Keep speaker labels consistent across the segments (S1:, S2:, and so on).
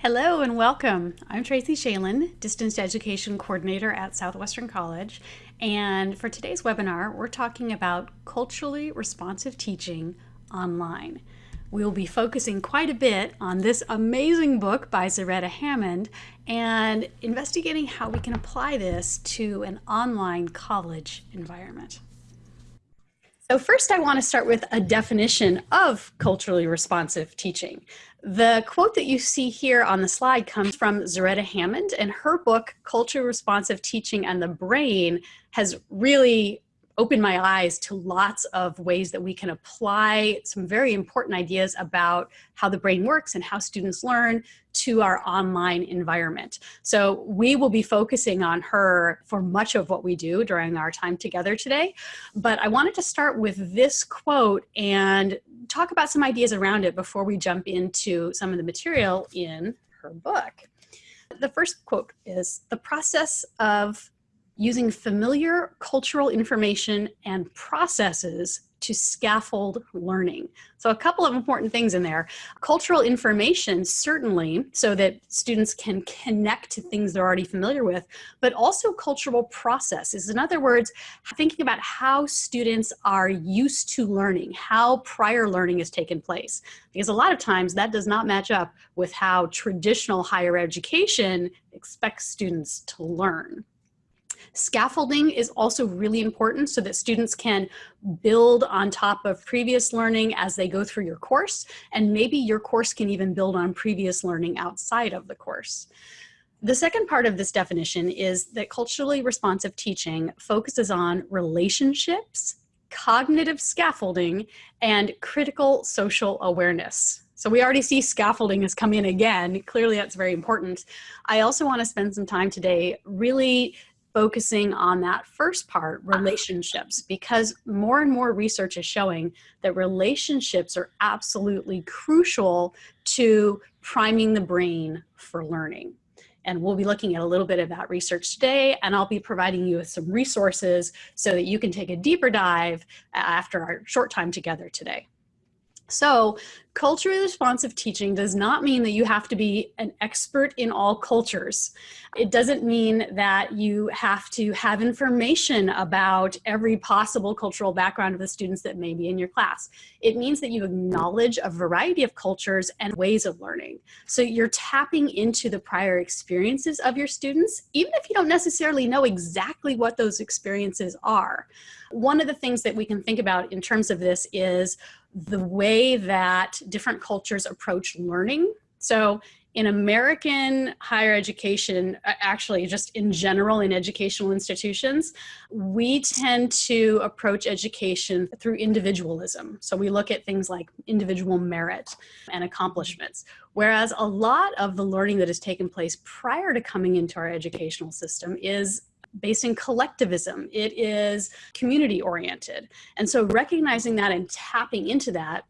S1: Hello and welcome. I'm Tracy Schaelen, Distance Education Coordinator at Southwestern College. And for today's webinar, we're talking about culturally responsive teaching online. We will be focusing quite a bit on this amazing book by Zaretta Hammond and investigating how we can apply this to an online college environment. So first I want to start with a definition of culturally responsive teaching. The quote that you see here on the slide comes from Zaretta Hammond and her book, Culturally Responsive Teaching and the Brain has really opened my eyes to lots of ways that we can apply some very important ideas about how the brain works and how students learn to our online environment. So we will be focusing on her for much of what we do during our time together today. But I wanted to start with this quote and talk about some ideas around it before we jump into some of the material in her book. The first quote is, the process of using familiar cultural information and processes to scaffold learning. So a couple of important things in there. Cultural information, certainly, so that students can connect to things they're already familiar with, but also cultural processes. In other words, thinking about how students are used to learning, how prior learning has taken place. Because a lot of times that does not match up with how traditional higher education expects students to learn. Scaffolding is also really important so that students can build on top of previous learning as they go through your course, and maybe your course can even build on previous learning outside of the course. The second part of this definition is that culturally responsive teaching focuses on relationships, cognitive scaffolding, and critical social awareness. So we already see scaffolding has come in again. Clearly that's very important. I also want to spend some time today really focusing on that first part, relationships, because more and more research is showing that relationships are absolutely crucial to priming the brain for learning. And we'll be looking at a little bit of that research today, and I'll be providing you with some resources so that you can take a deeper dive after our short time together today. So culturally responsive teaching does not mean that you have to be an expert in all cultures. It doesn't mean that you have to have information about every possible cultural background of the students that may be in your class. It means that you acknowledge a variety of cultures and ways of learning. So you're tapping into the prior experiences of your students, even if you don't necessarily know exactly what those experiences are. One of the things that we can think about in terms of this is the way that different cultures approach learning. So in American higher education, actually just in general in educational institutions, we tend to approach education through individualism. So we look at things like individual merit and accomplishments. Whereas a lot of the learning that has taken place prior to coming into our educational system is based in collectivism. It is community oriented. And so recognizing that and tapping into that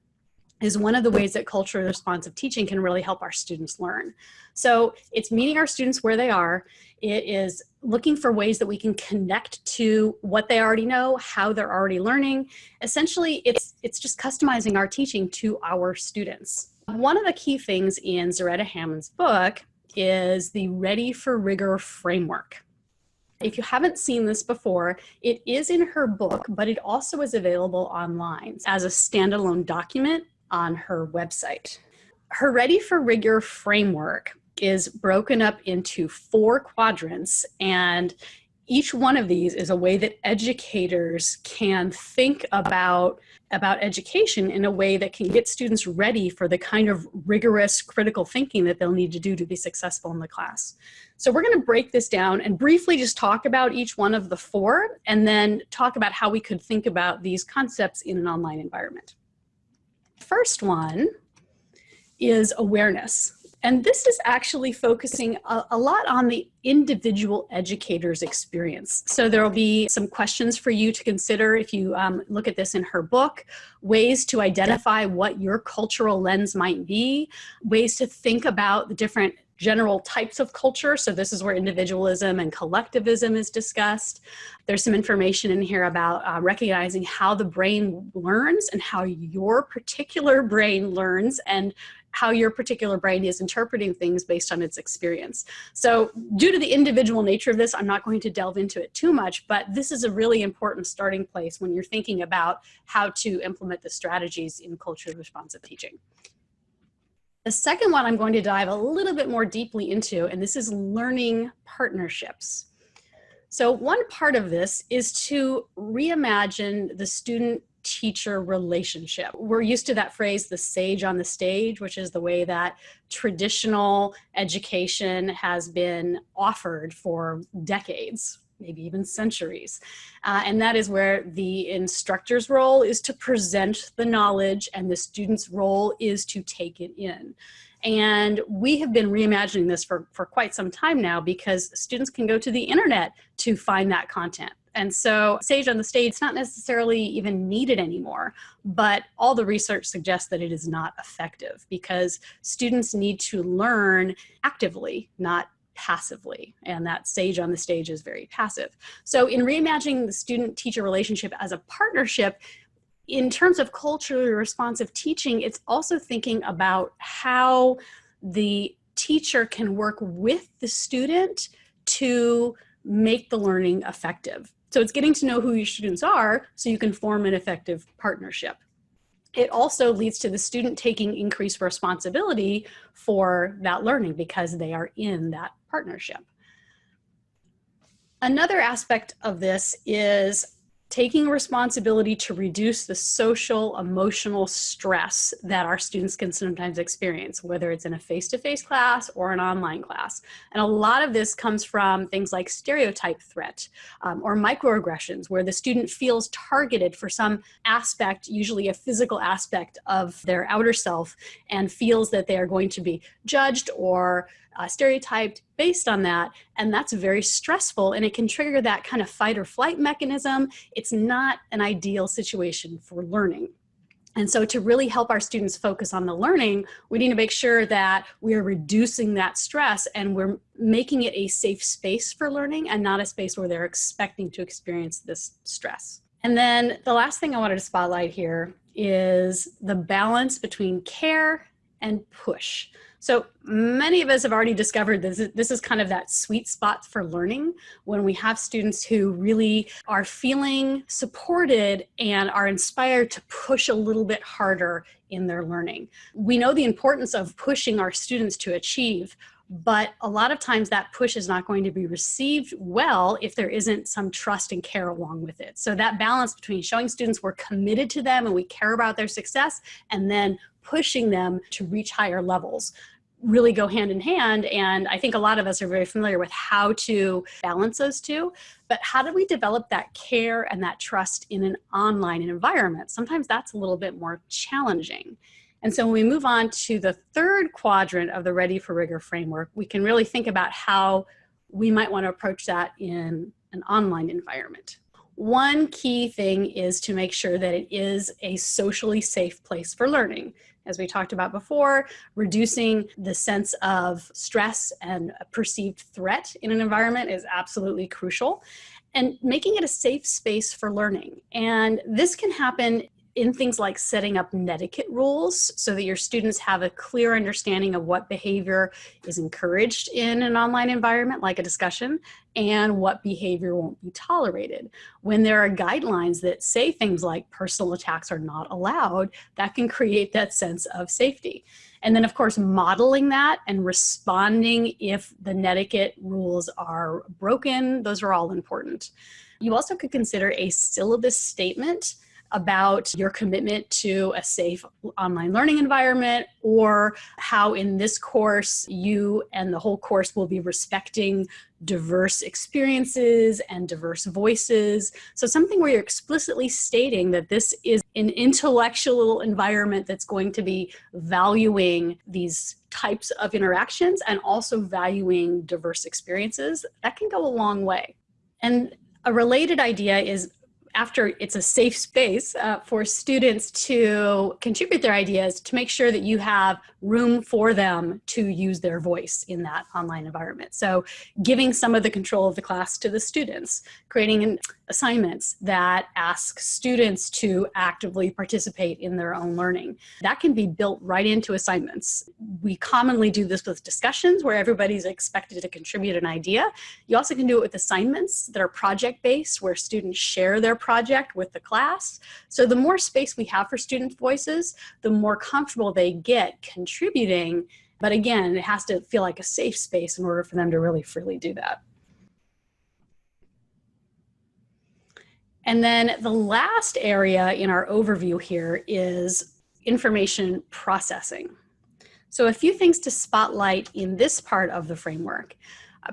S1: is one of the ways that culturally responsive teaching can really help our students learn. So it's meeting our students where they are. It is looking for ways that we can connect to what they already know, how they're already learning. Essentially, it's, it's just customizing our teaching to our students. One of the key things in Zaretta Hammond's book is the Ready for Rigor framework. If you haven't seen this before, it is in her book, but it also is available online as a standalone document on her website. Her Ready for Rigor framework is broken up into four quadrants and each one of these is a way that educators can think about about education in a way that can get students ready for the kind of rigorous critical thinking that they'll need to do to be successful in the class. So we're gonna break this down and briefly just talk about each one of the four and then talk about how we could think about these concepts in an online environment. First one is awareness. And this is actually focusing a, a, lot on the individual educator's experience. So there will be some questions for you to consider if you um, look at this in her book, ways to identify what your cultural lens might be, ways to think about the different general types of culture. So this is where individualism and collectivism is discussed. There's some information in here about uh, recognizing how the brain learns and how your particular brain learns and how your particular brain is interpreting things based on its experience. So due to the individual nature of this, I'm not going to delve into it too much, but this is a really important starting place when you're thinking about how to implement the strategies in culturally responsive teaching. The second one I'm going to dive a little bit more deeply into, and this is learning partnerships. So one part of this is to reimagine the student teacher relationship. We're used to that phrase, the sage on the stage, which is the way that traditional education has been offered for decades, maybe even centuries. Uh, and that is where the instructor's role is to present the knowledge and the student's role is to take it in. And we have been reimagining this for, for quite some time now because students can go to the internet to find that content. And so Sage on the stage, is not necessarily even needed anymore, but all the research suggests that it is not effective because students need to learn actively, not passively and that sage on the stage is very passive so in reimagining the student teacher relationship as a partnership in terms of culturally responsive teaching, it's also thinking about how the teacher can work with the student to make the learning effective. So it's getting to know who your students are so you can form an effective partnership. It also leads to the student taking increased responsibility for that learning because they are in that partnership. Another aspect of this is taking responsibility to reduce the social emotional stress that our students can sometimes experience whether it's in a face-to-face -face class or an online class. And a lot of this comes from things like stereotype threat um, or microaggressions where the student feels targeted for some aspect usually a physical aspect of their outer self and feels that they are going to be judged or uh, stereotyped based on that. And that's very stressful and it can trigger that kind of fight or flight mechanism. It's not an ideal situation for learning. And so to really help our students focus on the learning, we need to make sure that we are reducing that stress and we're making it a safe space for learning and not a space where they're expecting to experience this stress. And then the last thing I wanted to spotlight here is the balance between care and push. So many of us have already discovered this, this is kind of that sweet spot for learning when we have students who really are feeling supported and are inspired to push a little bit harder in their learning. We know the importance of pushing our students to achieve but a lot of times that push is not going to be received well if there isn't some trust and care along with it. So that balance between showing students we're committed to them and we care about their success and then pushing them to reach higher levels really go hand in hand. And I think a lot of us are very familiar with how to balance those two. But how do we develop that care and that trust in an online environment? Sometimes that's a little bit more challenging. And so when we move on to the third quadrant of the Ready for Rigor framework, we can really think about how we might want to approach that in an online environment. One key thing is to make sure that it is a socially safe place for learning as we talked about before, reducing the sense of stress and perceived threat in an environment is absolutely crucial and making it a safe space for learning. And this can happen in things like setting up netiquette rules so that your students have a clear understanding of what behavior is encouraged in an online environment like a discussion and what behavior won't be tolerated. When there are guidelines that say things like personal attacks are not allowed, that can create that sense of safety. And then of course, modeling that and responding if the netiquette rules are broken, those are all important. You also could consider a syllabus statement about your commitment to a safe online learning environment or how in this course you and the whole course will be respecting diverse experiences and diverse voices. So something where you're explicitly stating that this is an intellectual environment that's going to be valuing these types of interactions and also valuing diverse experiences, that can go a long way. And a related idea is after it's a safe space uh, for students to contribute their ideas to make sure that you have room for them to use their voice in that online environment. So giving some of the control of the class to the students, creating assignments that ask students to actively participate in their own learning. That can be built right into assignments. We commonly do this with discussions where everybody's expected to contribute an idea. You also can do it with assignments that are project-based where students share their project with the class. So the more space we have for student voices, the more comfortable they get contributing. But again, it has to feel like a safe space in order for them to really freely do that. And then the last area in our overview here is information processing. So a few things to spotlight in this part of the framework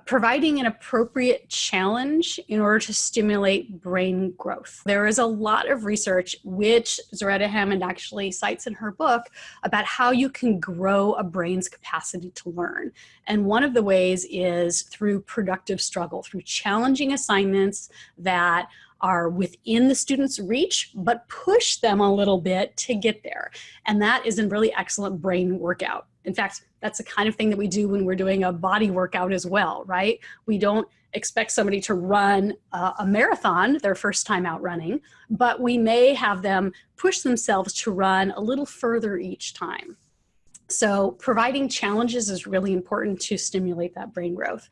S1: providing an appropriate challenge in order to stimulate brain growth. There is a lot of research, which Zaretta Hammond actually cites in her book, about how you can grow a brain's capacity to learn. And one of the ways is through productive struggle, through challenging assignments that are within the student's reach, but push them a little bit to get there. And that is a really excellent brain workout. In fact, that's the kind of thing that we do when we're doing a body workout as well, right? We don't expect somebody to run a marathon their first time out running, but we may have them push themselves to run a little further each time. So providing challenges is really important to stimulate that brain growth.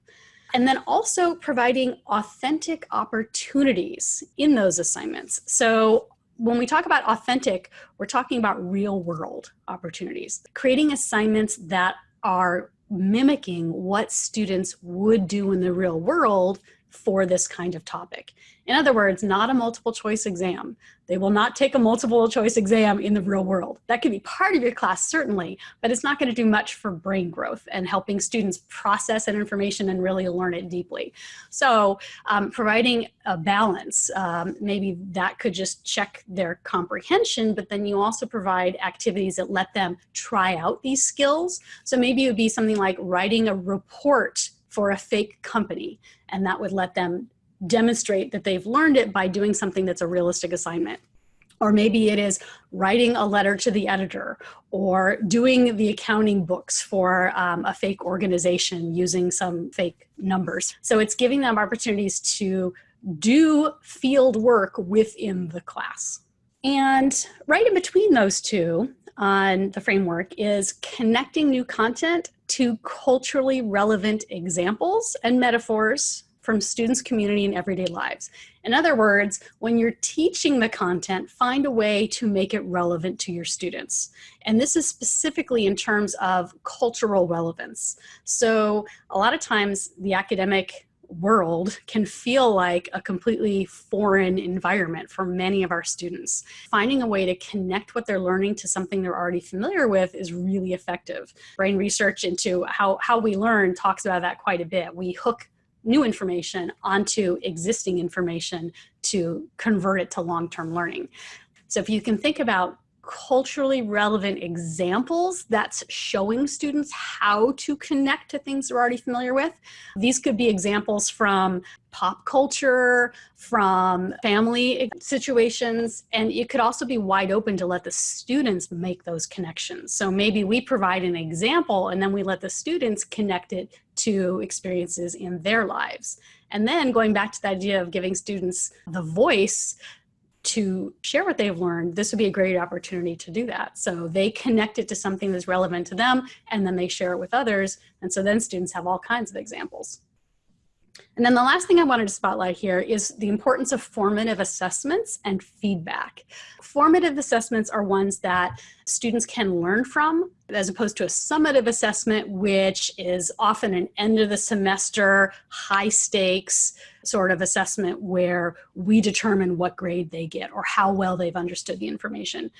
S1: And then also providing authentic opportunities in those assignments. So when we talk about authentic, we're talking about real world opportunities, creating assignments that are mimicking what students would do in the real world for this kind of topic. In other words, not a multiple choice exam. They will not take a multiple choice exam in the real world. That could be part of your class, certainly, but it's not gonna do much for brain growth and helping students process that information and really learn it deeply. So um, providing a balance, um, maybe that could just check their comprehension, but then you also provide activities that let them try out these skills. So maybe it would be something like writing a report for a fake company and that would let them demonstrate that they've learned it by doing something that's a realistic assignment. Or maybe it is writing a letter to the editor or doing the accounting books for um, a fake organization using some fake numbers. So it's giving them opportunities to do field work within the class. And right in between those two on the framework is connecting new content to culturally relevant examples and metaphors from students, community, and everyday lives. In other words, when you're teaching the content, find a way to make it relevant to your students. And this is specifically in terms of cultural relevance. So a lot of times the academic world can feel like a completely foreign environment for many of our students. Finding a way to connect what they're learning to something they're already familiar with is really effective. Brain research into how, how we learn talks about that quite a bit. We hook new information onto existing information to convert it to long-term learning. So if you can think about culturally relevant examples that's showing students how to connect to things they're already familiar with. These could be examples from pop culture, from family situations, and it could also be wide open to let the students make those connections. So maybe we provide an example and then we let the students connect it to experiences in their lives. And then going back to the idea of giving students the voice to share what they've learned, this would be a great opportunity to do that. So they connect it to something that's relevant to them and then they share it with others. And so then students have all kinds of examples. And then the last thing I wanted to spotlight here is the importance of formative assessments and feedback. Formative assessments are ones that students can learn from as opposed to a summative assessment, which is often an end of the semester, high stakes sort of assessment where we determine what grade they get or how well they've understood the information.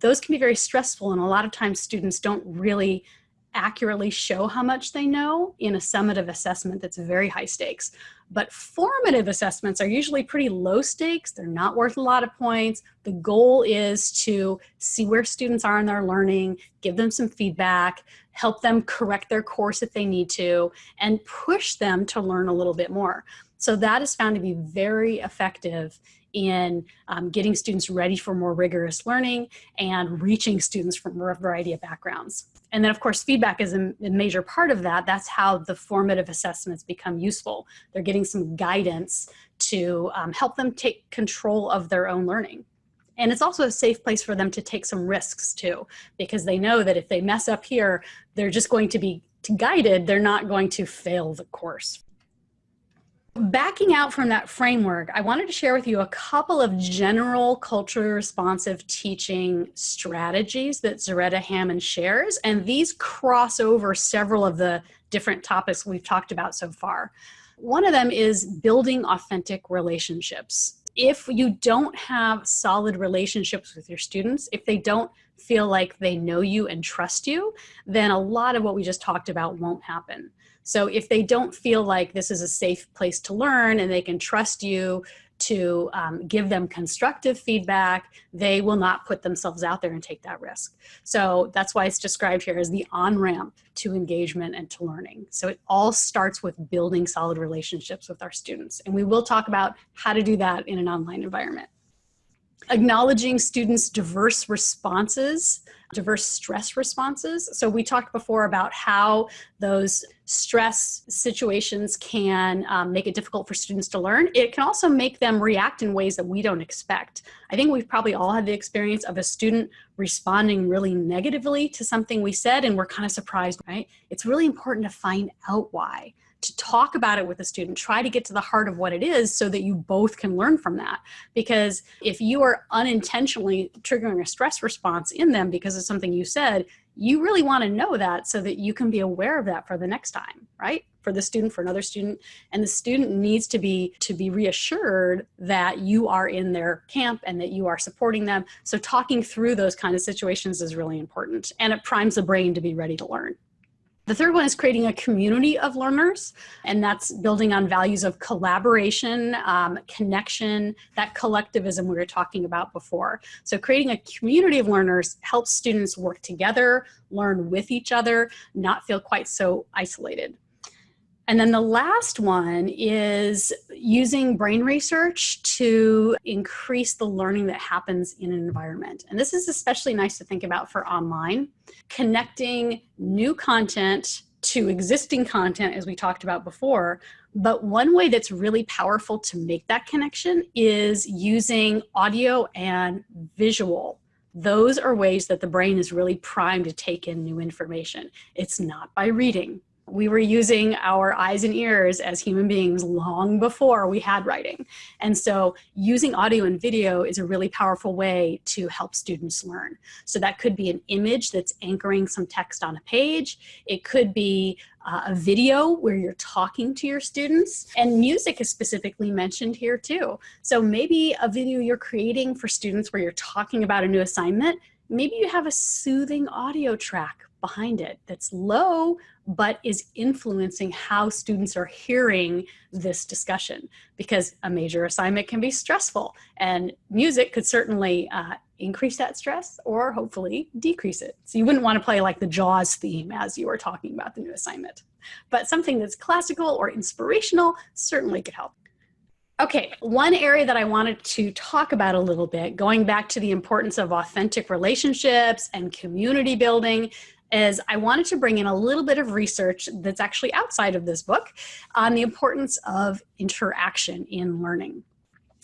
S1: Those can be very stressful and a lot of times students don't really accurately show how much they know in a summative assessment that's very high stakes. But formative assessments are usually pretty low stakes. They're not worth a lot of points. The goal is to see where students are in their learning, give them some feedback, help them correct their course if they need to, and push them to learn a little bit more. So that is found to be very effective in um, getting students ready for more rigorous learning and reaching students from a variety of backgrounds. And then of course, feedback is a, major part of that. That's how the formative assessments become useful. They're getting some guidance to um, help them take control of their own learning. And it's also a safe place for them to take some risks too, because they know that if they mess up here, they're just going to be guided, they're not going to fail the course. Backing out from that framework, I wanted to share with you a couple of general culturally responsive teaching strategies that Zaretta Hammond shares, and these cross over several of the different topics we've talked about so far. One of them is building authentic relationships. If you don't have solid relationships with your students, if they don't feel like they know you and trust you, then a lot of what we just talked about won't happen. So if they don't feel like this is a safe place to learn and they can trust you to um, give them constructive feedback, they will not put themselves out there and take that risk. So that's why it's described here as the on-ramp to engagement and to learning. So it all starts with building solid relationships with our students. And we will talk about how to do that in an online environment acknowledging students' diverse responses, diverse stress responses. So we talked before about how those stress situations can um, make it difficult for students to learn. It can also make them react in ways that we don't expect. I think we've probably all had the experience of a student responding really negatively to something we said and we're kind of surprised, right? It's really important to find out why to talk about it with a student, try to get to the heart of what it is so that you both can learn from that. Because if you are unintentionally triggering a stress response in them because of something you said, you really want to know that so that you can be aware of that for the next time, right? For the student, for another student. And the student needs to be to be reassured that you are in their camp and that you are supporting them. So talking through those kind of situations is really important. And it primes the brain to be ready to learn. The third one is creating a community of learners, and that's building on values of collaboration, um, connection, that collectivism we were talking about before. So creating a community of learners helps students work together, learn with each other, not feel quite so isolated. And then the last one is using brain research to increase the learning that happens in an environment. And this is especially nice to think about for online, connecting new content to existing content as we talked about before. But one way that's really powerful to make that connection is using audio and visual those are ways that the brain is really primed to take in new information. It's not by reading we were using our eyes and ears as human beings long before we had writing. And so using audio and video is a really powerful way to help students learn. So that could be an image that's anchoring some text on a page. It could be uh, a video where you're talking to your students and music is specifically mentioned here too. So maybe a video you're creating for students where you're talking about a new assignment, maybe you have a soothing audio track behind it that's low but is influencing how students are hearing this discussion because a major assignment can be stressful and music could certainly uh, increase that stress or hopefully decrease it. So you wouldn't want to play like the JAWS theme as you were talking about the new assignment, but something that's classical or inspirational certainly could help. Okay, one area that I wanted to talk about a little bit, going back to the importance of authentic relationships and community building, is I wanted to bring in a little bit of research that's actually outside of this book on the importance of interaction in learning.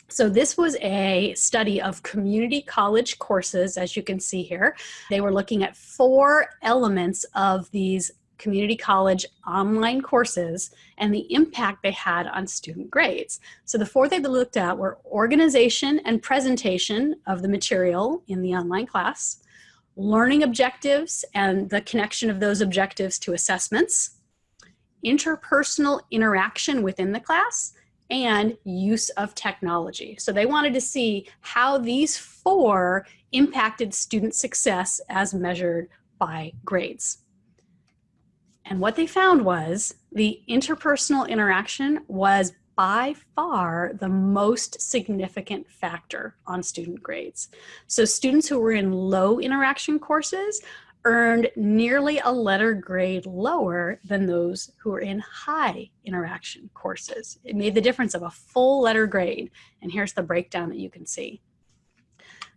S1: So this was a study of community college courses, as you can see here. They were looking at four elements of these community college online courses and the impact they had on student grades. So the four they looked at were organization and presentation of the material in the online class, learning objectives and the connection of those objectives to assessments, interpersonal interaction within the class, and use of technology. So they wanted to see how these four impacted student success as measured by grades. And what they found was the interpersonal interaction was by far the most significant factor on student grades. So students who were in low interaction courses earned nearly a letter grade lower than those who were in high interaction courses. It made the difference of a full letter grade. And here's the breakdown that you can see.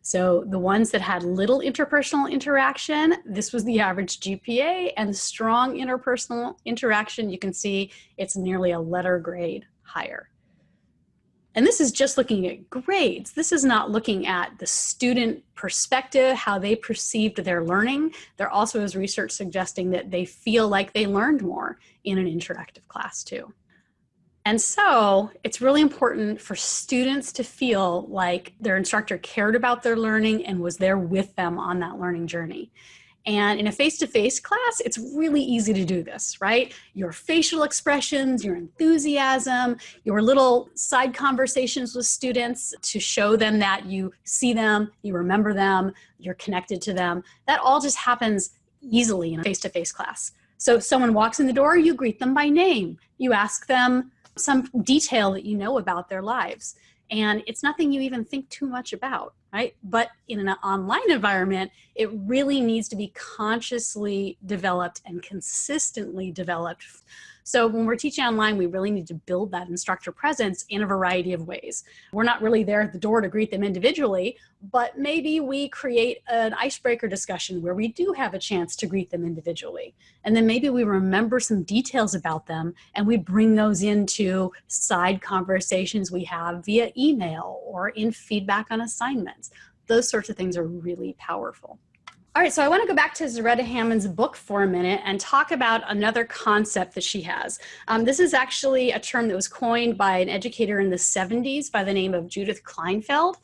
S1: So the ones that had little interpersonal interaction, this was the average GPA and strong interpersonal interaction, you can see it's nearly a letter grade higher. And this is just looking at grades. This is not looking at the student perspective, how they perceived their learning. There also is research suggesting that they feel like they learned more in an interactive class too. And so it's really important for students to feel like their instructor cared about their learning and was there with them on that learning journey. And in a face-to-face -face class, it's really easy to do this, right? Your facial expressions, your enthusiasm, your little side conversations with students to show them that you see them, you remember them, you're connected to them. That all just happens easily in a face-to-face -face class. So if someone walks in the door, you greet them by name. You ask them some detail that you know about their lives. And it's nothing you even think too much about right? But in an online environment, it really needs to be consciously developed and consistently developed. So when we're teaching online, we really need to build that instructor presence in a variety of ways. We're not really there at the door to greet them individually, but maybe we create an icebreaker discussion where we do have a chance to greet them individually. And then maybe we remember some details about them and we bring those into side conversations we have via email or in feedback on assignments. Those sorts of things are really powerful. All right, so I want to go back to Zaretta Hammond's book for a minute and talk about another concept that she has. Um, this is actually a term that was coined by an educator in the 70s by the name of Judith Kleinfeld.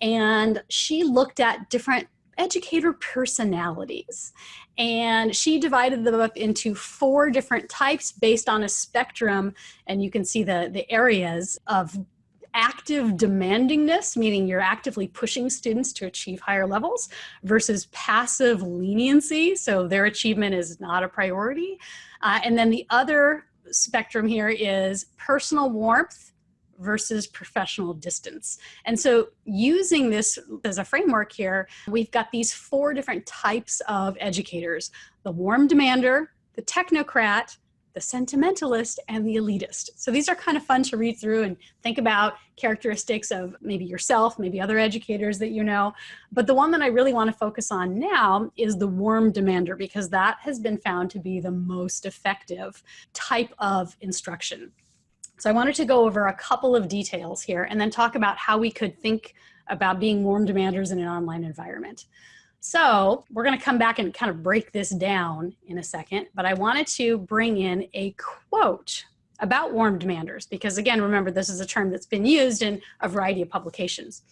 S1: And she looked at different educator personalities. And she divided them up into four different types based on a spectrum. And you can see the, the areas of active demandingness, meaning you're actively pushing students to achieve higher levels, versus passive leniency, so their achievement is not a priority. Uh, and then the other spectrum here is personal warmth versus professional distance. And so using this as a framework here, we've got these four different types of educators, the warm demander, the technocrat, the sentimentalist, and the elitist. So these are kind of fun to read through and think about characteristics of maybe yourself, maybe other educators that you know. But the one that I really want to focus on now is the warm demander because that has been found to be the most effective type of instruction. So I wanted to go over a couple of details here and then talk about how we could think about being warm demanders in an online environment. So we're going to come back and kind of break this down in a second, but I wanted to bring in a quote about warm demanders because again, remember this is a term that's been used in a variety of publications.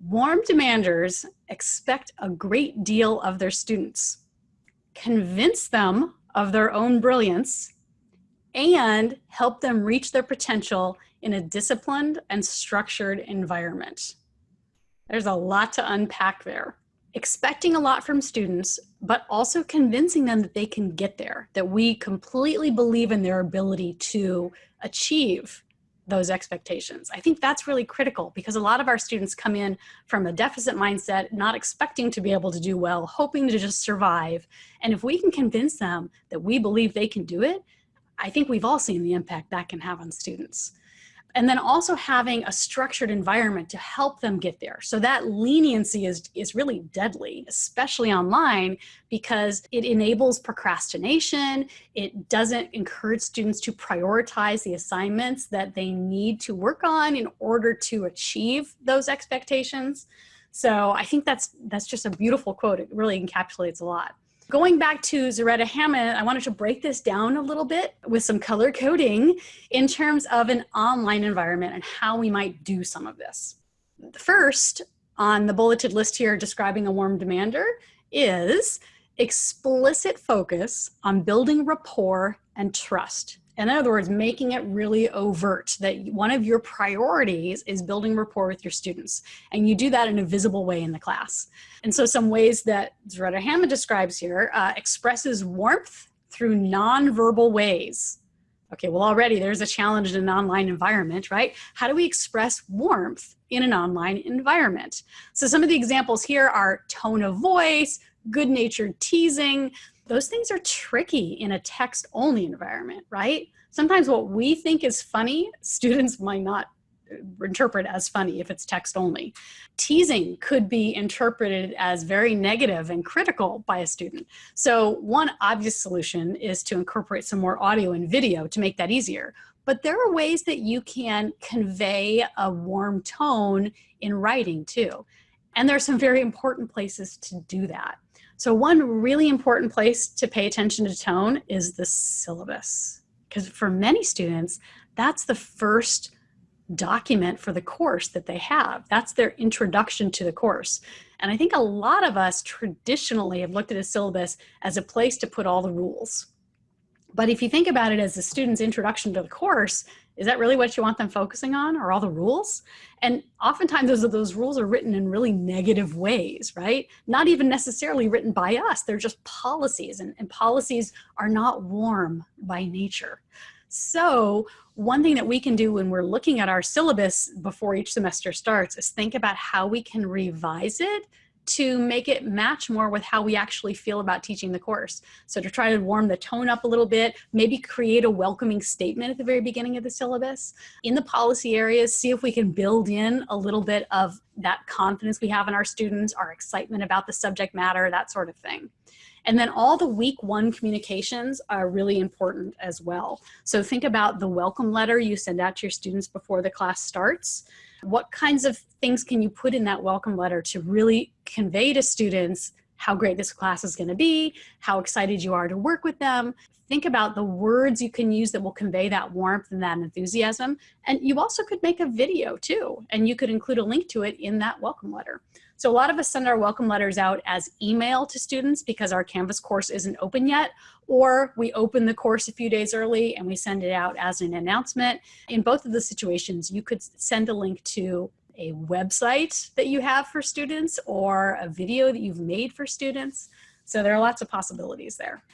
S1: Warm demanders expect a great deal of their students, convince them of their own brilliance, and help them reach their potential in a disciplined and structured environment. There's a lot to unpack there expecting a lot from students, but also convincing them that they can get there, that we completely believe in their ability to achieve those expectations. I think that's really critical because a lot of our students come in from a deficit mindset, not expecting to be able to do well, hoping to just survive. And if we can convince them that we believe they can do it, I think we've all seen the impact that can have on students and then also having a structured environment to help them get there. So that leniency is, is really deadly, especially online, because it enables procrastination. It doesn't encourage students to prioritize the assignments that they need to work on in order to achieve those expectations. So I think that's, that's just a beautiful quote. It really encapsulates a lot. Going back to Zaretta Hammond, I wanted to break this down a little bit with some color coding in terms of an online environment and how we might do some of this. First, on the bulleted list here describing a warm demander is explicit focus on building rapport and trust in other words, making it really overt that one of your priorities is building rapport with your students. And you do that in a visible way in the class. And so some ways that Zaretta Hammond describes here uh, expresses warmth through nonverbal ways. Okay, well, already there's a challenge in an online environment, right? How do we express warmth in an online environment? So some of the examples here are tone of voice, good-natured teasing. Those things are tricky in a text-only environment, right? Sometimes what we think is funny, students might not interpret as funny if it's text only. Teasing could be interpreted as very negative and critical by a student. So one obvious solution is to incorporate some more audio and video to make that easier. But there are ways that you can convey a warm tone in writing too. And there are some very important places to do that. So one really important place to pay attention to tone is the syllabus. Because for many students, that's the first document for the course that they have. That's their introduction to the course. And I think a lot of us traditionally have looked at a syllabus as a place to put all the rules. But if you think about it as a student's introduction to the course, is that really what you want them focusing on or all the rules? And oftentimes those, those rules are written in really negative ways, right? Not even necessarily written by us, they're just policies and, and policies are not warm by nature. So one thing that we can do when we're looking at our syllabus before each semester starts is think about how we can revise it to make it match more with how we actually feel about teaching the course. So to try to warm the tone up a little bit, maybe create a welcoming statement at the very beginning of the syllabus. In the policy areas, see if we can build in a little bit of that confidence we have in our students, our excitement about the subject matter, that sort of thing. And then all the week one communications are really important as well. So think about the welcome letter you send out to your students before the class starts. What kinds of things can you put in that welcome letter to really convey to students how great this class is going to be, how excited you are to work with them. Think about the words you can use that will convey that warmth and that enthusiasm. And you also could make a video too, and you could include a link to it in that welcome letter. So a lot of us send our welcome letters out as email to students because our Canvas course isn't open yet, or we open the course a few days early and we send it out as an announcement. In both of the situations, you could send a link to a website that you have for students or a video that you've made for students. So there are lots of possibilities there.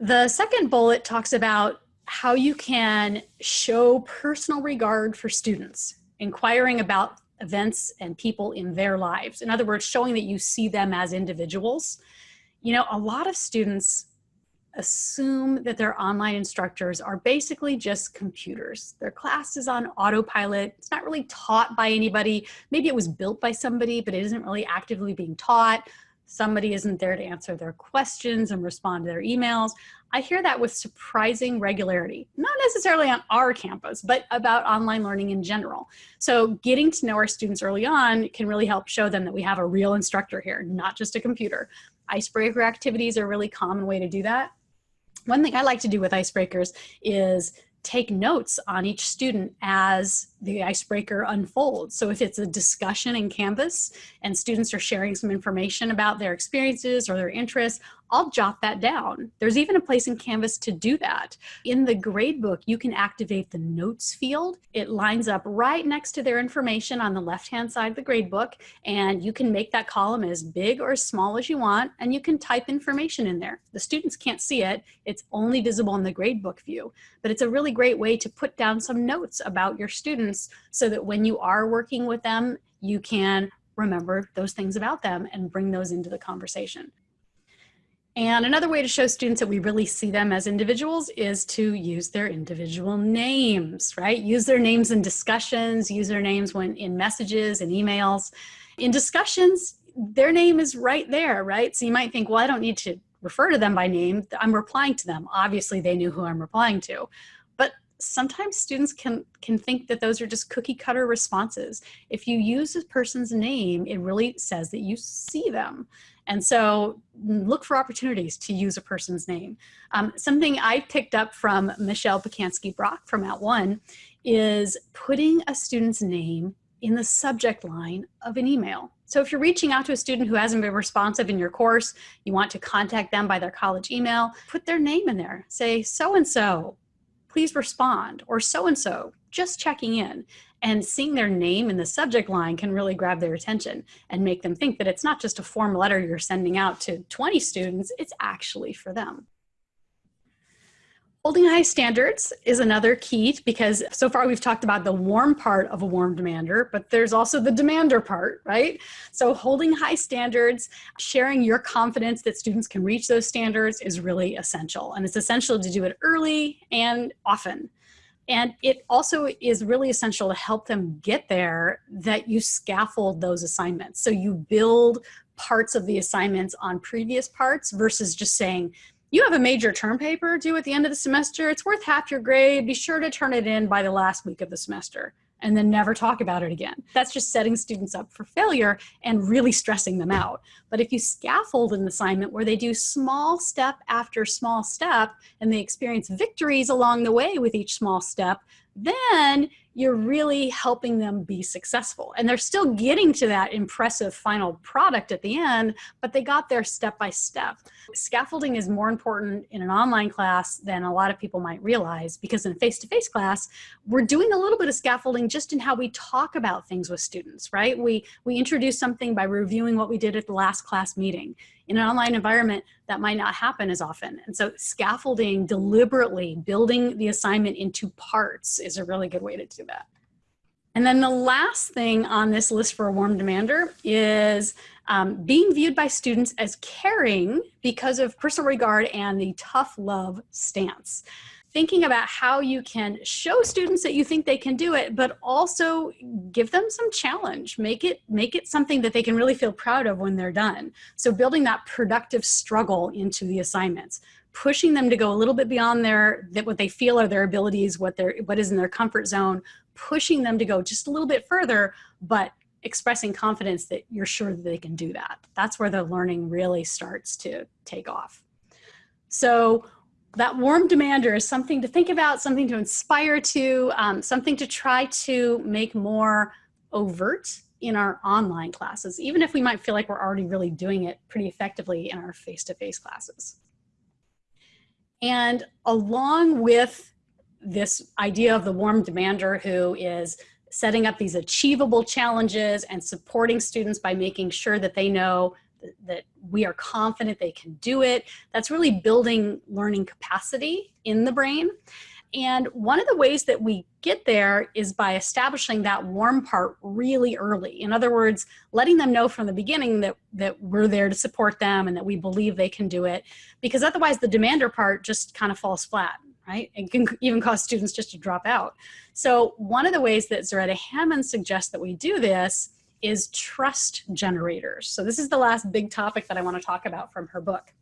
S1: The second bullet talks about how you can show personal regard for students, inquiring about events and people in their lives. In other words, showing that you see them as individuals. You know, a lot of students assume that their online instructors are basically just computers. Their class is on autopilot. It's not really taught by anybody. Maybe it was built by somebody, but it isn't really actively being taught. Somebody isn't there to answer their questions and respond to their emails. I hear that with surprising regularity, not necessarily on our campus, but about online learning in general. So getting to know our students early on can really help show them that we have a real instructor here, not just a computer. Icebreaker activities are a really common way to do that. One thing I like to do with icebreakers is take notes on each student as the icebreaker unfolds. So if it's a discussion in Canvas and students are sharing some information about their experiences or their interests, I'll jot that down. There's even a place in Canvas to do that. In the gradebook, you can activate the notes field. It lines up right next to their information on the left-hand side of the gradebook, and you can make that column as big or as small as you want, and you can type information in there. The students can't see it. It's only visible in the gradebook view, but it's a really great way to put down some notes about your so that when you are working with them, you can remember those things about them and bring those into the conversation. And another way to show students that we really see them as individuals is to use their individual names, right? Use their names in discussions, use their names when in messages and emails. In discussions, their name is right there, right? So you might think, well, I don't need to refer to them by name. I'm replying to them. Obviously, they knew who I'm replying to. Sometimes students can, can think that those are just cookie cutter responses. If you use a person's name, it really says that you see them. And so look for opportunities to use a person's name. Um, something I picked up from Michelle Pacansky Brock from At @ONE is putting a student's name in the subject line of an email. So if you're reaching out to a student who hasn't been responsive in your course, you want to contact them by their college email, put their name in there. Say, so-and-so, please respond, or so-and-so, just checking in and seeing their name in the subject line can really grab their attention and make them think that it's not just a form letter you're sending out to 20 students, it's actually for them. Holding high standards is another key because so far we've talked about the warm part of a warm demander, but there's also the demander part, right? So holding high standards, sharing your confidence that students can reach those standards is really essential. And it's essential to do it early and often. And it also is really essential to help them get there that you scaffold those assignments. So you build parts of the assignments on previous parts versus just saying, you have a major term paper due at the end of the semester. It's worth half your grade. Be sure to turn it in by the last week of the semester and then never talk about it again. That's just setting students up for failure and really stressing them out. But if you scaffold an assignment where they do small step after small step and they experience victories along the way with each small step, then you're really helping them be successful. And they're still getting to that impressive final product at the end, but they got there step by step. Scaffolding is more important in an online class than a lot of people might realize because in a face-to-face -face class, we're doing a little bit of scaffolding just in how we talk about things with students, right? We, we introduce something by reviewing what we did at the last class meeting in an online environment, that might not happen as often. And so scaffolding deliberately, building the assignment into parts is a really good way to do that. And then the last thing on this list for a warm demander is um, being viewed by students as caring because of personal regard and the tough love stance thinking about how you can show students that you think they can do it, but also give them some challenge. Make it, make it something that they can really feel proud of when they're done. So building that productive struggle into the assignments, pushing them to go a little bit beyond their, that what they feel are their abilities, what, their, what is in their comfort zone, pushing them to go just a little bit further, but expressing confidence that you're sure that they can do that. That's where the learning really starts to take off. So that warm demander is something to think about, something to inspire to, um, something to try to make more overt in our online classes, even if we might feel like we're already really doing it pretty effectively in our face-to-face -face classes. And along with this idea of the warm demander who is setting up these achievable challenges and supporting students by making sure that they know that we are confident they can do it. That's really building learning capacity in the brain. And one of the ways that we get there is by establishing that warm part really early. In other words, letting them know from the beginning that, that we're there to support them and that we believe they can do it. Because otherwise the demander part just kind of falls flat, right? It can even cause students just to drop out. So one of the ways that Zaretta Hammond suggests that we do this is trust generators. So this is the last big topic that I want to talk about from her book.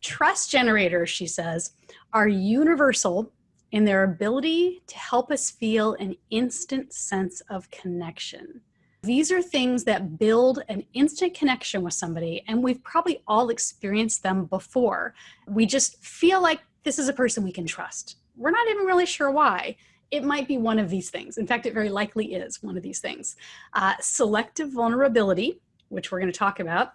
S1: Trust generators, she says, are universal in their ability to help us feel an instant sense of connection. These are things that build an instant connection with somebody, and we've probably all experienced them before. We just feel like this is a person we can trust. We're not even really sure why it might be one of these things. In fact, it very likely is one of these things. Uh, selective vulnerability, which we're going to talk about,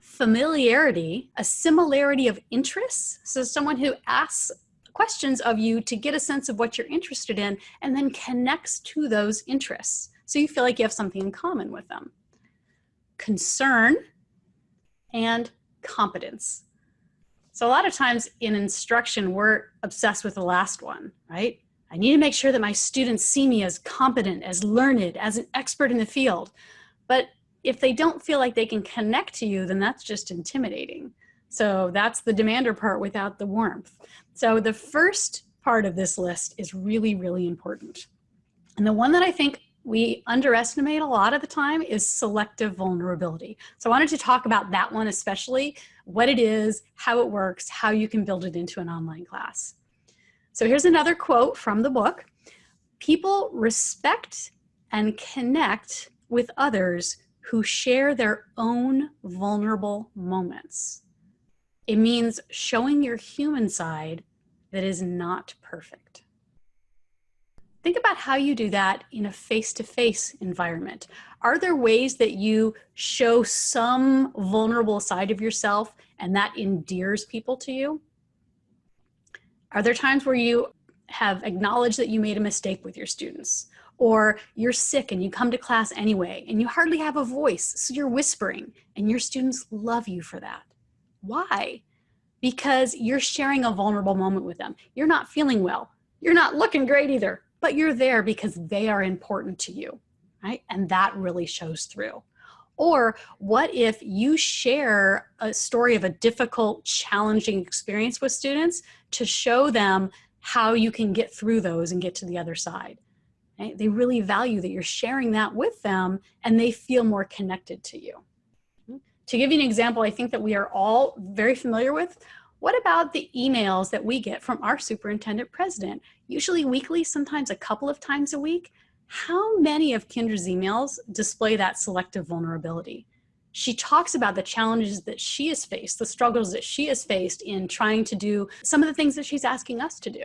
S1: familiarity, a similarity of interests. So someone who asks questions of you to get a sense of what you're interested in and then connects to those interests. So you feel like you have something in common with them. Concern and competence. So a lot of times in instruction, we're obsessed with the last one, right? I need to make sure that my students see me as competent, as learned, as an expert in the field. But if they don't feel like they can connect to you, then that's just intimidating. So that's the demander part without the warmth. So the first part of this list is really, really important. And the one that I think we underestimate a lot of the time is selective vulnerability. So I wanted to talk about that one especially, what it is, how it works, how you can build it into an online class. So here's another quote from the book. People respect and connect with others who share their own vulnerable moments. It means showing your human side that is not perfect. Think about how you do that in a face-to-face -face environment. Are there ways that you show some vulnerable side of yourself and that endears people to you? Are there times where you have acknowledged that you made a mistake with your students? Or you're sick and you come to class anyway and you hardly have a voice, so you're whispering and your students love you for that. Why? because you're sharing a vulnerable moment with them. You're not feeling well. You're not looking great either, but you're there because they are important to you, right? And that really shows through. Or what if you share a story of a difficult, challenging experience with students to show them how you can get through those and get to the other side? Right? They really value that you're sharing that with them and they feel more connected to you. Mm-hmm. To give you an example, I think that we are all very familiar with, what about the emails that we get from our superintendent president? Usually weekly, sometimes a couple of times a week, how many of Kendra's emails display that selective vulnerability? She talks about the challenges that she has faced, the struggles that she has faced in trying to do some of the things that she's asking us to do.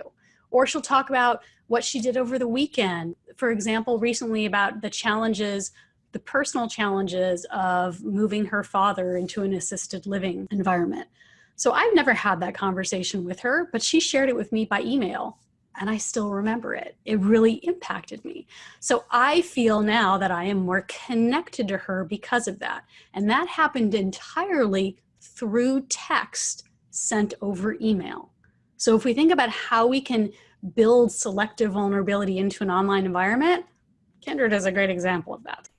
S1: Or she'll talk about what she did over the weekend. For example, recently about the challenges, the personal challenges of moving her father into an assisted living environment. So I've never had that conversation with her, but she shared it with me by email and I still remember it. It really impacted me. So I feel now that I am more connected to her because of that. And that happened entirely through text sent over email. So if we think about how we can build selective vulnerability into an online environment, Kendra is a great example of that.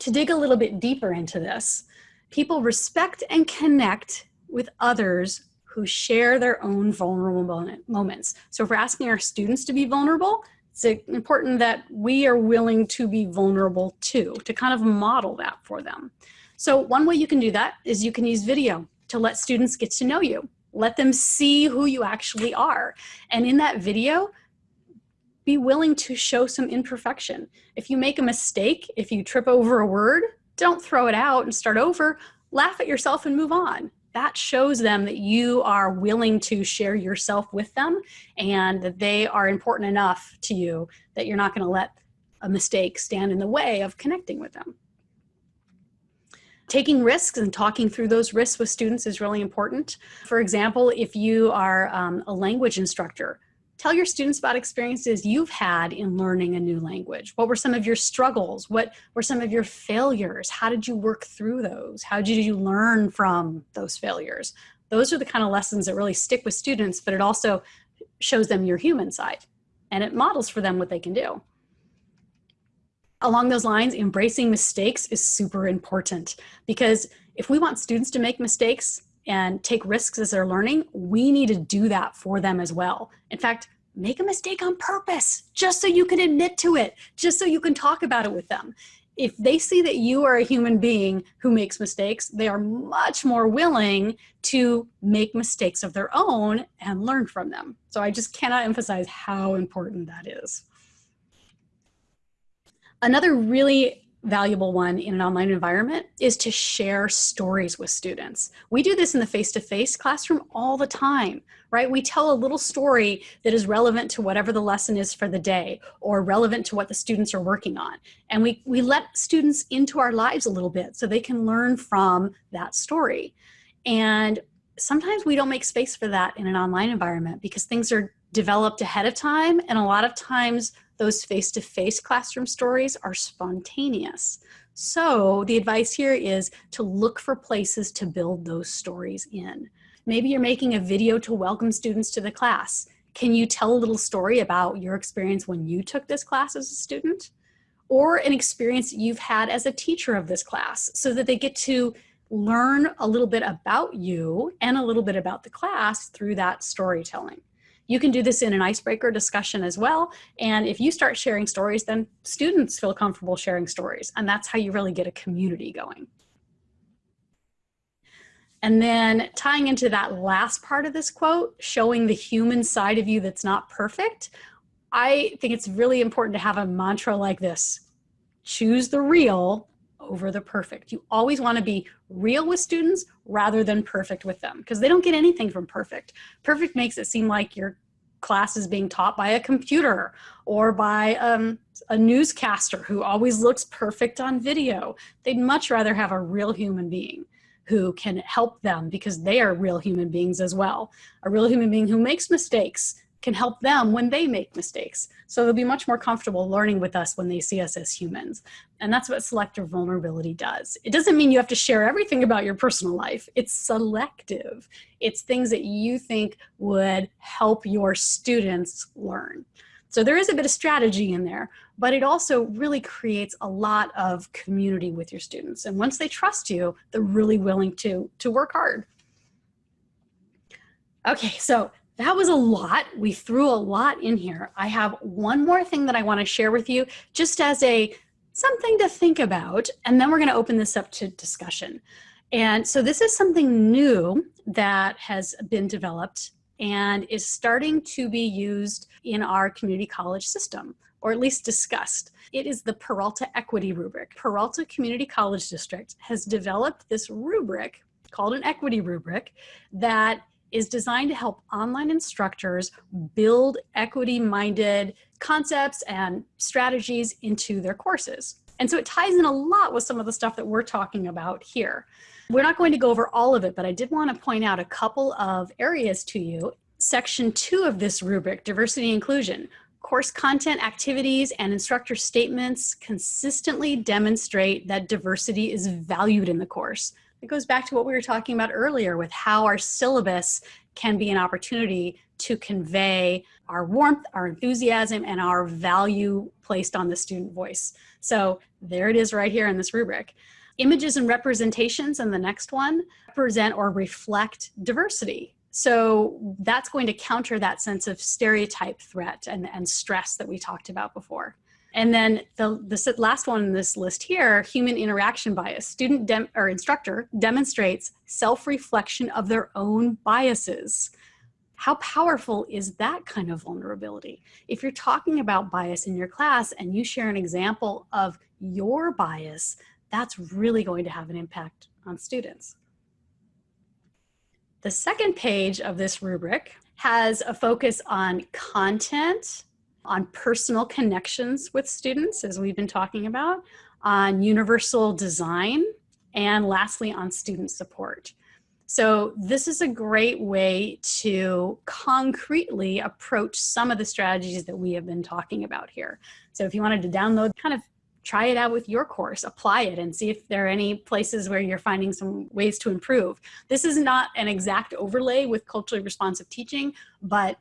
S1: To dig a little bit deeper into this, people respect and connect with others who share their own vulnerable moments. So if we're asking our students to be vulnerable, it's important that we are willing to be vulnerable too, to kind of model that for them. So one way you can do that is you can use video to let students get to know you. Let them see who you actually are. And in that video, be willing to show some imperfection. If you make a mistake, if you trip over a word, don't throw it out and start over. Laugh at yourself and move on that shows them that you are willing to share yourself with them and that they are important enough to you that you're not going to let a mistake stand in the way of connecting with them. Taking risks and talking through those risks with students is really important. For example, if you are um, a language instructor, Tell your students about experiences you've had in learning a new language. What were some of your struggles? What were some of your failures? How did you work through those? How did you learn from those failures? Those are the kind of lessons that really stick with students, but it also shows them your human side and it models for them what they can do. Along those lines, embracing mistakes is super important because if we want students to make mistakes, and take risks as they're learning, we need to do that for them as well. In fact, make a mistake on purpose, just so you can admit to it, just so you can talk about it with them. If they see that you are a human being who makes mistakes, they are much more willing to make mistakes of their own and learn from them. So I just cannot emphasize how important that is. Another really valuable one in an online environment is to share stories with students. We do this in the face-to-face -face classroom all the time, right? We tell a little story that is relevant to whatever the lesson is for the day or relevant to what the students are working on. And we, we let students into our lives a little bit so they can learn from that story. And sometimes we don't make space for that in an online environment because things are developed ahead of time and a lot of times those face-to-face -face classroom stories are spontaneous. So the advice here is to look for places to build those stories in. Maybe you're making a video to welcome students to the class. Can you tell a little story about your experience when you took this class as a student? Or an experience you've had as a teacher of this class so that they get to learn a little bit about you and a little bit about the class through that storytelling. You can do this in an icebreaker discussion as well. And if you start sharing stories, then students feel comfortable sharing stories. And that's how you really get a community going. And then tying into that last part of this quote, showing the human side of you that's not perfect, I think it's really important to have a mantra like this. Choose the real over the perfect. You always want to be real with students rather than perfect with them because they don't get anything from perfect. Perfect makes it seem like your class is being taught by a computer or by um, a newscaster who always looks perfect on video. They'd much rather have a real human being who can help them because they are real human beings as well. A real human being who makes mistakes, can help them when they make mistakes. So they'll be much more comfortable learning with us when they see us as humans. And that's what selective vulnerability does. It doesn't mean you have to share everything about your personal life. It's selective. It's things that you think would help your students learn. So there is a bit of strategy in there, but it also really creates a lot of community with your students. And once they trust you, they're really willing to, to work hard. Okay, so that was a lot. We threw a lot in here. I have one more thing that I want to share with you just as a something to think about, and then we're going to open this up to discussion. And so this is something new that has been developed and is starting to be used in our community college system, or at least discussed. It is the Peralta Equity Rubric. Peralta Community College District has developed this rubric called an equity rubric that is designed to help online instructors build equity-minded concepts and strategies into their courses. And so it ties in a lot with some of the stuff that we're talking about here. We're not going to go over all of it, but I did want to point out a couple of areas to you. Section two of this rubric, diversity inclusion, course content, activities, and instructor statements consistently demonstrate that diversity is valued in the course. It goes back to what we were talking about earlier with how our syllabus can be an opportunity to convey our warmth, our enthusiasm, and our value placed on the student voice. So there it is right here in this rubric. Images and representations in the next one present or reflect diversity. So that's going to counter that sense of stereotype threat and, and stress that we talked about before. And then the, the last one in this list here, human interaction bias. Student or instructor demonstrates self-reflection of their own biases. How powerful is that kind of vulnerability? If you're talking about bias in your class and you share an example of your bias, that's really going to have an impact on students. The second page of this rubric has a focus on content on personal connections with students, as we've been talking about, on universal design, and lastly, on student support. So this is a great way to concretely approach some of the strategies that we have been talking about here. So if you wanted to download, kind of try it out with your course, apply it and see if there are any places where you're finding some ways to improve. This is not an exact overlay with culturally responsive teaching, but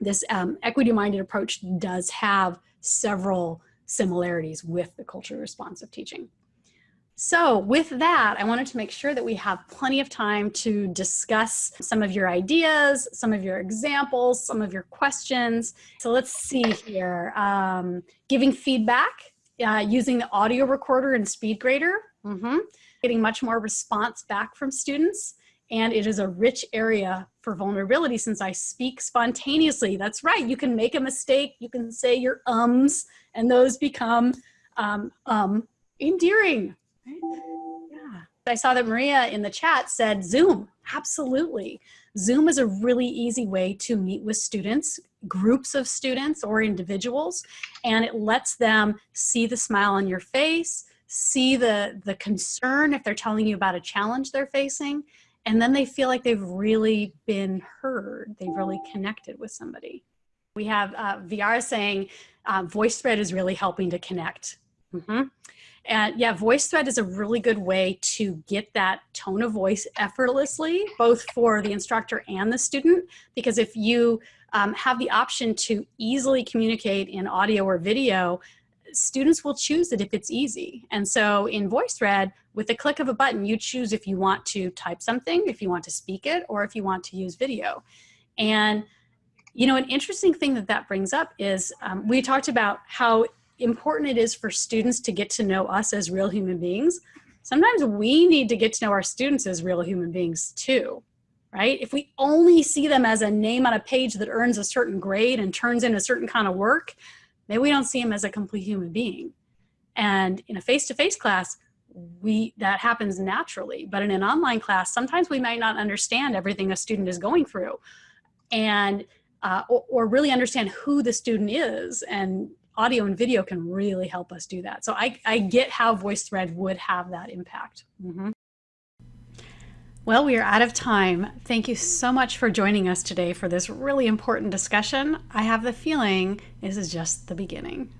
S1: this um, equity-minded approach does have several similarities with the culturally responsive teaching. So with that, I wanted to make sure that we have plenty of time to discuss some of your ideas, some of your examples, some of your questions. So let's see here. Um, giving feedback uh, using the audio recorder and SpeedGrader. Mm -hmm. Getting much more response back from students and it is a rich area for vulnerability since I speak spontaneously. That's right, you can make a mistake, you can say your ums, and those become um, um, endearing. Yeah. I saw that Maria in the chat said Zoom, absolutely. Zoom is a really easy way to meet with students, groups of students or individuals, and it lets them see the smile on your face, see the, the concern if they're telling you about a challenge they're facing, and then they feel like they've really been heard. They've really connected with somebody. We have uh, Viara saying uh, VoiceThread is really helping to connect. Mm -hmm. And yeah, VoiceThread is a really good way to get that tone of voice effortlessly, both for the instructor and the student, because if you um, have the option to easily communicate in audio or video, students will choose it if it's easy. And so in VoiceThread, with the click of a button, you choose if you want to type something, if you want to speak it, or if you want to use video. And you know, an interesting thing that that brings up is um, we talked about how important it is for students to get to know us as real human beings. Sometimes we need to get to know our students as real human beings too, right? If we only see them as a name on a page that earns a certain grade and turns in a certain kind of work, maybe we don't see him as a complete human being. And in a face-to-face -face class, we that happens naturally. But in an online class, sometimes we might not understand everything a student is going through and uh, or, or really understand who the student is. And audio and video can really help us do that. So I, I get how VoiceThread would have that impact. Mm -hmm. Well, we are out of time. Thank you so much for joining us today for this really important discussion. I have the feeling this is just the beginning.